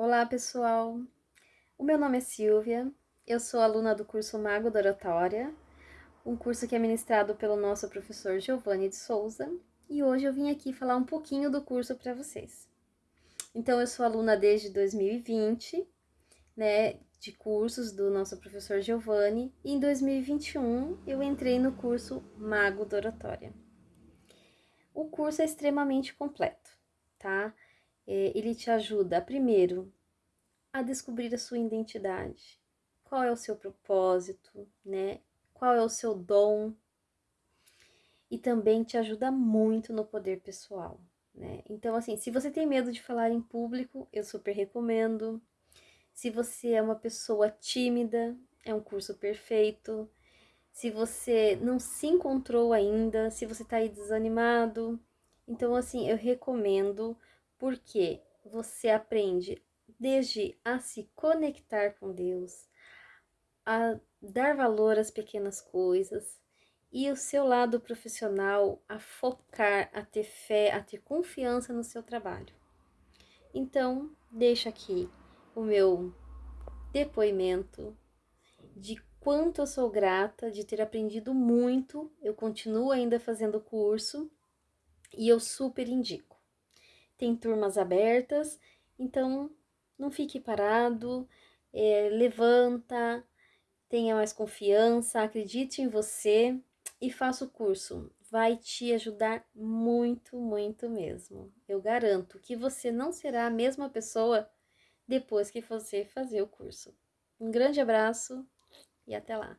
Olá, pessoal! O meu nome é Silvia, eu sou aluna do curso Mago da Oratória, um curso que é ministrado pelo nosso professor Giovanni de Souza, e hoje eu vim aqui falar um pouquinho do curso para vocês. Então, eu sou aluna desde 2020, né, de cursos do nosso professor Giovanni, e em 2021 eu entrei no curso Mago da Oratória. O curso é extremamente completo, tá? É, ele te ajuda, primeiro, a descobrir a sua identidade. Qual é o seu propósito, né? Qual é o seu dom? E também te ajuda muito no poder pessoal, né? Então, assim, se você tem medo de falar em público, eu super recomendo. Se você é uma pessoa tímida, é um curso perfeito. Se você não se encontrou ainda, se você tá aí desanimado, então, assim, eu recomendo porque você aprende desde a se conectar com Deus, a dar valor às pequenas coisas e o seu lado profissional a focar, a ter fé, a ter confiança no seu trabalho. Então, deixo aqui o meu depoimento de quanto eu sou grata de ter aprendido muito. Eu continuo ainda fazendo o curso e eu super indico tem turmas abertas, então não fique parado, é, levanta, tenha mais confiança, acredite em você e faça o curso. Vai te ajudar muito, muito mesmo. Eu garanto que você não será a mesma pessoa depois que você fazer o curso. Um grande abraço e até lá!